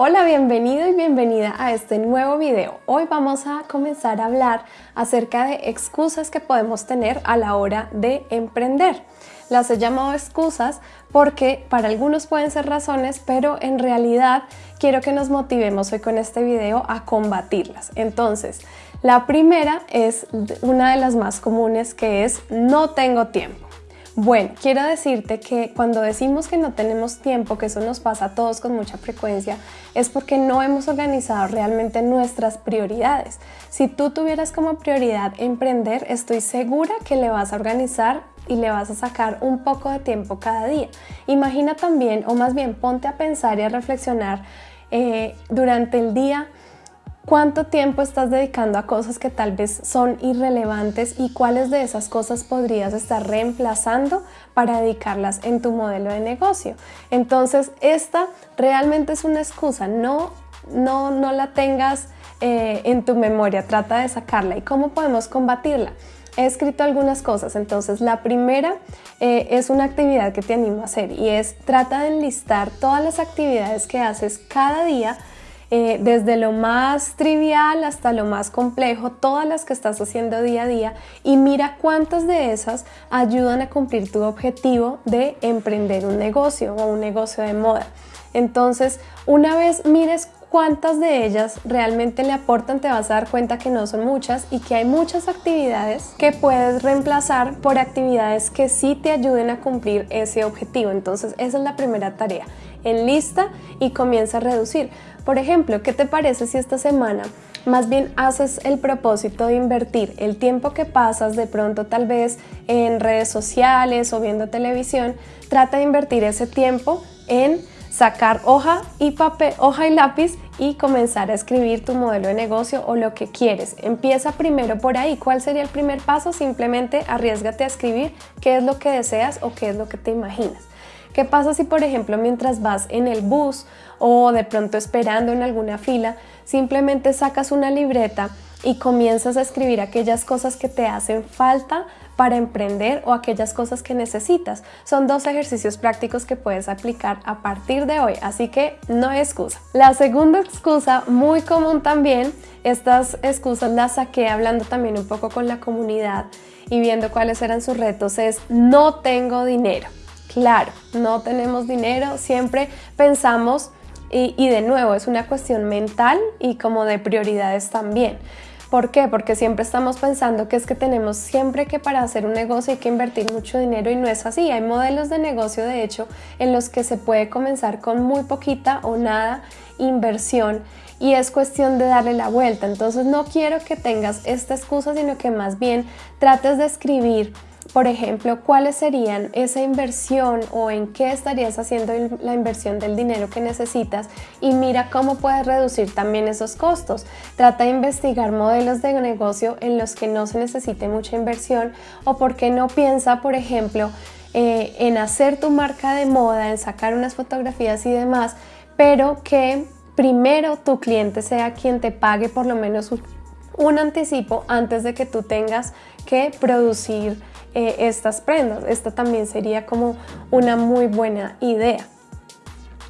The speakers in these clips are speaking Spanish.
Hola, bienvenido y bienvenida a este nuevo video. Hoy vamos a comenzar a hablar acerca de excusas que podemos tener a la hora de emprender. Las he llamado excusas porque para algunos pueden ser razones, pero en realidad quiero que nos motivemos hoy con este video a combatirlas. Entonces, la primera es una de las más comunes que es no tengo tiempo. Bueno, quiero decirte que cuando decimos que no tenemos tiempo, que eso nos pasa a todos con mucha frecuencia, es porque no hemos organizado realmente nuestras prioridades. Si tú tuvieras como prioridad emprender, estoy segura que le vas a organizar y le vas a sacar un poco de tiempo cada día. Imagina también, o más bien ponte a pensar y a reflexionar eh, durante el día cuánto tiempo estás dedicando a cosas que tal vez son irrelevantes y cuáles de esas cosas podrías estar reemplazando para dedicarlas en tu modelo de negocio. Entonces, esta realmente es una excusa, no, no, no la tengas eh, en tu memoria, trata de sacarla. ¿Y cómo podemos combatirla? He escrito algunas cosas, entonces la primera eh, es una actividad que te animo a hacer y es trata de enlistar todas las actividades que haces cada día eh, desde lo más trivial hasta lo más complejo, todas las que estás haciendo día a día y mira cuántas de esas ayudan a cumplir tu objetivo de emprender un negocio o un negocio de moda. Entonces, una vez mires cuántas de ellas realmente le aportan, te vas a dar cuenta que no son muchas y que hay muchas actividades que puedes reemplazar por actividades que sí te ayuden a cumplir ese objetivo. Entonces, esa es la primera tarea. Enlista y comienza a reducir. Por ejemplo, ¿qué te parece si esta semana más bien haces el propósito de invertir el tiempo que pasas de pronto tal vez en redes sociales o viendo televisión, trata de invertir ese tiempo en sacar hoja y papel, hoja y lápiz y comenzar a escribir tu modelo de negocio o lo que quieres. Empieza primero por ahí. ¿Cuál sería el primer paso? Simplemente arriesgate a escribir qué es lo que deseas o qué es lo que te imaginas. ¿Qué pasa si, por ejemplo, mientras vas en el bus o de pronto esperando en alguna fila, simplemente sacas una libreta y comienzas a escribir aquellas cosas que te hacen falta para emprender o aquellas cosas que necesitas. Son dos ejercicios prácticos que puedes aplicar a partir de hoy, así que no hay excusa. La segunda excusa, muy común también, estas excusas las saqué hablando también un poco con la comunidad y viendo cuáles eran sus retos, es no tengo dinero. Claro, no tenemos dinero, siempre pensamos, y, de nuevo, es una cuestión mental y como de prioridades también. ¿Por qué? Porque siempre estamos pensando que es que tenemos siempre que para hacer un negocio hay que invertir mucho dinero y no es así. Hay modelos de negocio, de hecho, en los que se puede comenzar con muy poquita o nada inversión y es cuestión de darle la vuelta. Entonces no quiero que tengas esta excusa, sino que más bien trates de escribir por ejemplo, cuáles serían esa inversión o en qué estarías haciendo la inversión del dinero que necesitas y mira cómo puedes reducir también esos costos. Trata de investigar modelos de negocio en los que no se necesite mucha inversión o por qué no piensa, por ejemplo, eh, en hacer tu marca de moda, en sacar unas fotografías y demás, pero que primero tu cliente sea quien te pague por lo menos un anticipo antes de que tú tengas que producir eh, estas prendas. Esta también sería como una muy buena idea.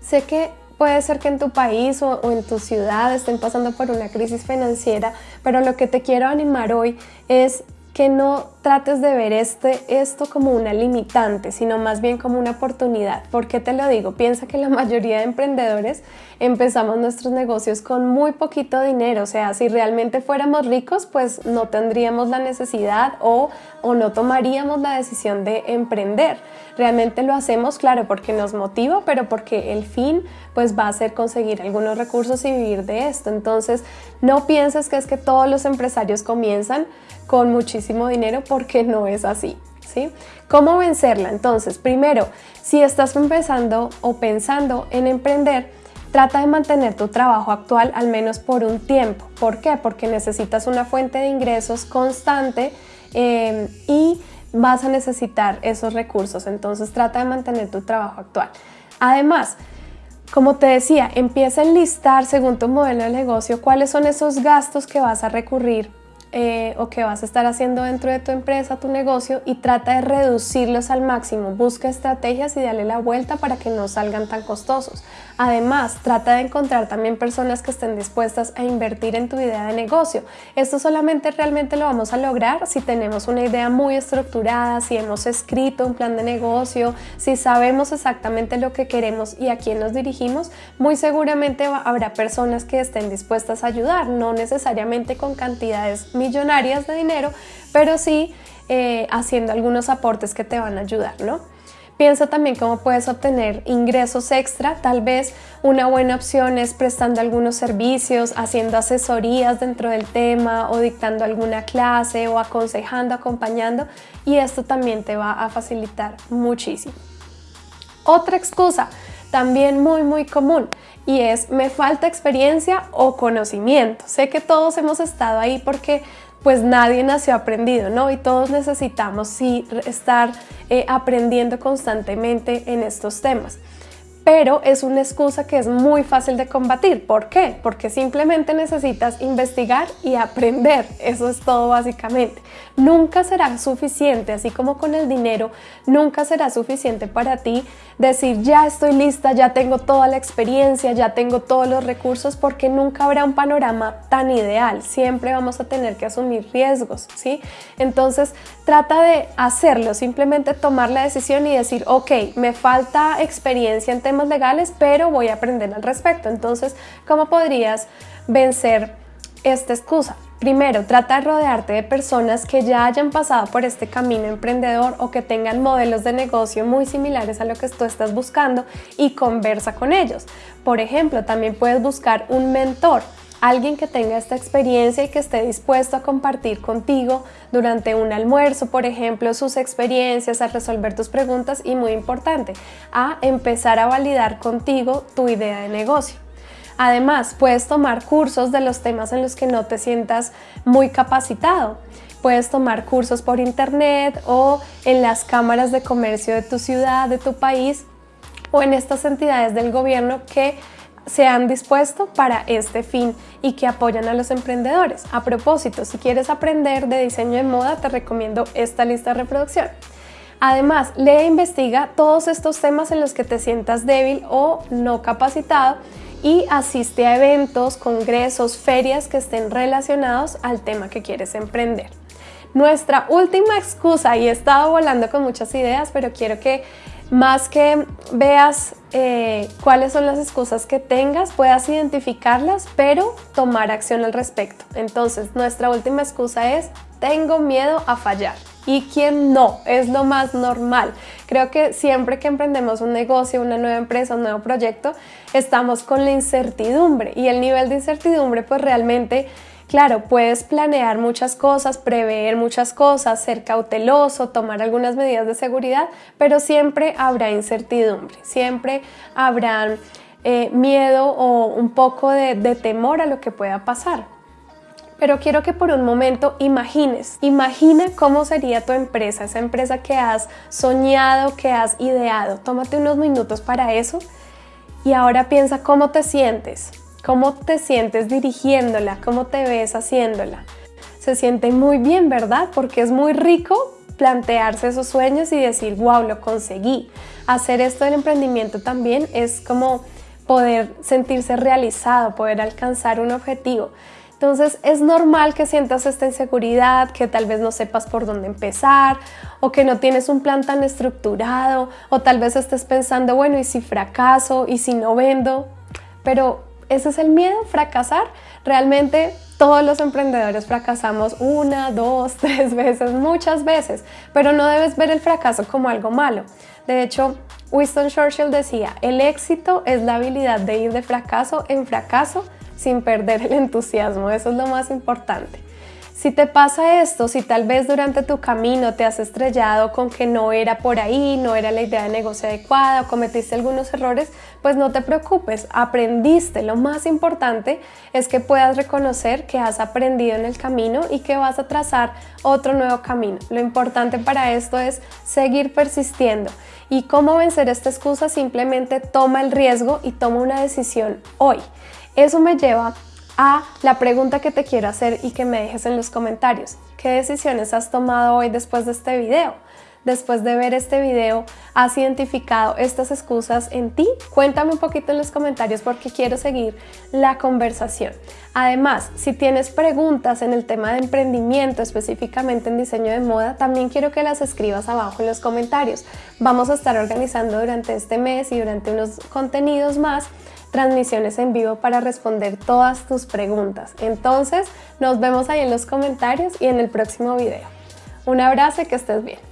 Sé que puede ser que en tu país o, en tu ciudad estén pasando por una crisis financiera, pero lo que te quiero animar hoy es que no trates de ver este, esto como una limitante, sino más bien como una oportunidad. ¿Por qué te lo digo? Piensa que la mayoría de emprendedores empezamos nuestros negocios con muy poquito dinero, o sea, si realmente fuéramos ricos, pues no tendríamos la necesidad o, o no tomaríamos la decisión de emprender. Realmente lo hacemos, claro, porque nos motiva, pero porque el fin pues va a ser conseguir algunos recursos y vivir de esto. Entonces, no pienses que es que todos los empresarios comienzan con muchísimo dinero porque no es así. ¿sí? ¿Cómo vencerla? Entonces, primero, si estás empezando o pensando en emprender, trata de mantener tu trabajo actual al menos por un tiempo. ¿Por qué? Porque necesitas una fuente de ingresos constante eh, y vas a necesitar esos recursos. Entonces, trata de mantener tu trabajo actual. Además, como te decía, empieza a enlistar según tu modelo de negocio cuáles son esos gastos que vas a recurrir eh, o que vas a estar haciendo dentro de tu empresa, tu negocio y trata de reducirlos al máximo. Busca estrategias y dale la vuelta para que no salgan tan costosos. Además, trata de encontrar también personas que estén dispuestas a invertir en tu idea de negocio. Esto solamente realmente lo vamos a lograr si tenemos una idea muy estructurada, si hemos escrito un plan de negocio, si sabemos exactamente lo que queremos y a quién nos dirigimos, muy seguramente habrá personas que estén dispuestas a ayudar, no necesariamente con cantidades millonarias de dinero, pero sí eh, haciendo algunos aportes que te van a ayudar, ¿no? Piensa también cómo puedes obtener ingresos extra. Tal vez una buena opción es prestando algunos servicios, haciendo asesorías dentro del tema o dictando alguna clase o aconsejando, acompañando y esto también te va a facilitar muchísimo. Otra excusa también muy muy común y es me falta experiencia o conocimiento. Sé que todos hemos estado ahí porque pues nadie nació aprendido, ¿no? Y todos necesitamos sí estar eh, aprendiendo constantemente en estos temas pero es una excusa que es muy fácil de combatir. ¿Por qué? Porque simplemente necesitas investigar y aprender. Eso es todo básicamente. Nunca será suficiente, así como con el dinero, nunca será suficiente para ti decir ya estoy lista, ya tengo toda la experiencia, ya tengo todos los recursos, porque nunca habrá un panorama tan ideal. Siempre vamos a tener que asumir riesgos, ¿sí? Entonces trata de hacerlo, simplemente tomar la decisión y decir, ok, me falta experiencia en legales, pero voy a aprender al respecto. Entonces, ¿cómo podrías vencer esta excusa? Primero, trata de rodearte de personas que ya hayan pasado por este camino emprendedor o que tengan modelos de negocio muy similares a lo que tú estás buscando y conversa con ellos. Por ejemplo, también puedes buscar un mentor alguien que tenga esta experiencia y que esté dispuesto a compartir contigo durante un almuerzo, por ejemplo, sus experiencias, a resolver tus preguntas y muy importante, a empezar a validar contigo tu idea de negocio. Además, puedes tomar cursos de los temas en los que no te sientas muy capacitado. Puedes tomar cursos por internet o en las cámaras de comercio de tu ciudad, de tu país o en estas entidades del gobierno que se han dispuesto para este fin y que apoyan a los emprendedores. A propósito, si quieres aprender de diseño de moda, te recomiendo esta lista de reproducción. Además, lee e investiga todos estos temas en los que te sientas débil o no capacitado y asiste a eventos, congresos, ferias que estén relacionados al tema que quieres emprender. Nuestra última excusa, y he estado volando con muchas ideas, pero quiero que más que veas eh, cuáles son las excusas que tengas, puedas identificarlas, pero tomar acción al respecto. Entonces, nuestra última excusa es, tengo miedo a fallar. ¿Y quién no? Es lo más normal. Creo que siempre que emprendemos un negocio, una nueva empresa, un nuevo proyecto, estamos con la incertidumbre y el nivel de incertidumbre pues realmente Claro, puedes planear muchas cosas, prever muchas cosas, ser cauteloso, tomar algunas medidas de seguridad, pero siempre habrá incertidumbre, siempre habrá eh, miedo o un poco de, de temor a lo que pueda pasar. Pero quiero que por un momento imagines, imagina cómo sería tu empresa, esa empresa que has soñado, que has ideado. Tómate unos minutos para eso y ahora piensa cómo te sientes, ¿Cómo te sientes dirigiéndola? ¿Cómo te ves haciéndola? Se siente muy bien, ¿verdad? Porque es muy rico plantearse esos sueños y decir, wow, lo conseguí. Hacer esto del emprendimiento también es como poder sentirse realizado, poder alcanzar un objetivo. Entonces es normal que sientas esta inseguridad, que tal vez no sepas por dónde empezar o que no tienes un plan tan estructurado o tal vez estés pensando, bueno, ¿y si fracaso? ¿Y si no vendo? Pero ese es el miedo, fracasar. Realmente todos los emprendedores fracasamos una, dos, tres veces, muchas veces, pero no debes ver el fracaso como algo malo. De hecho, Winston Churchill decía, el éxito es la habilidad de ir de fracaso en fracaso sin perder el entusiasmo. Eso es lo más importante. Si te pasa esto, si tal vez durante tu camino te has estrellado con que no era por ahí, no era la idea de negocio adecuada o cometiste algunos errores, pues no te preocupes, aprendiste. Lo más importante es que puedas reconocer que has aprendido en el camino y que vas a trazar otro nuevo camino. Lo importante para esto es seguir persistiendo. ¿Y cómo vencer esta excusa? Simplemente toma el riesgo y toma una decisión hoy. Eso me lleva a la pregunta que te quiero hacer y que me dejes en los comentarios. ¿Qué decisiones has tomado hoy después de este video? Después de ver este video has identificado estas excusas en ti? Cuéntame un poquito en los comentarios porque quiero seguir la conversación. Además, si tienes preguntas en el tema de emprendimiento, específicamente en diseño de moda, también quiero que las escribas abajo en los comentarios. Vamos a estar organizando durante este mes y durante unos contenidos más transmisiones en vivo para responder todas tus preguntas. Entonces, nos vemos ahí en los comentarios y en el próximo video. Un abrazo y que estés bien.